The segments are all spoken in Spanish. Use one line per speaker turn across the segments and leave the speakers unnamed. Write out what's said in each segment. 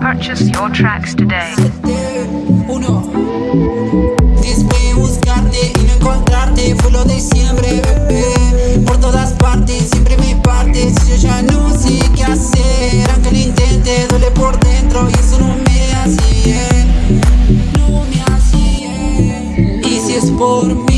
Purchase your tracks today.
Por mí,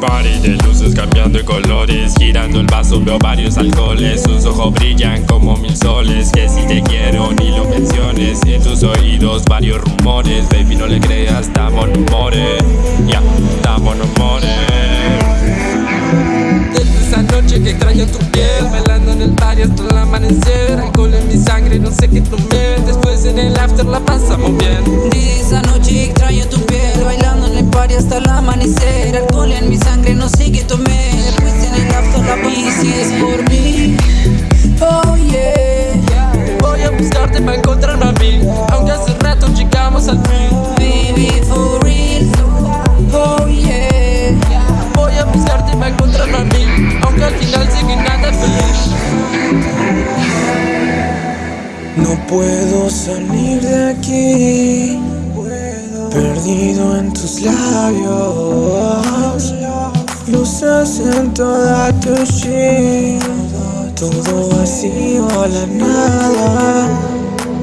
Party de luces cambiando de colores Girando el vaso veo varios alcoholes. Sus ojos brillan como mil soles Que si te quiero ni lo menciones. En tus oídos varios rumores Baby no le creas, estamos en humores. Ya, estamos en
encontrarme a mí. Aunque hace rato llegamos al fin.
Baby for real. Oh yeah.
Voy a buscarte para encontrarme a mí. Aunque al final sé que nada feliz.
No puedo salir de aquí. Perdido en tus labios. Luces en toda tu shit Todo vacío a la nada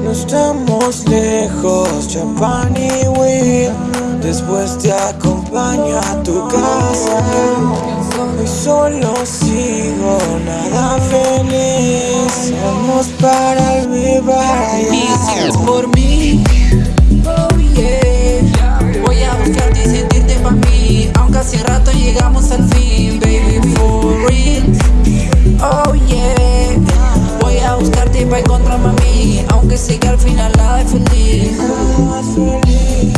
No estamos lejos, champán y weed Después te acompaño a tu casa. Hoy solo sigo, nada feliz. Somos para el si
girl, final life for live.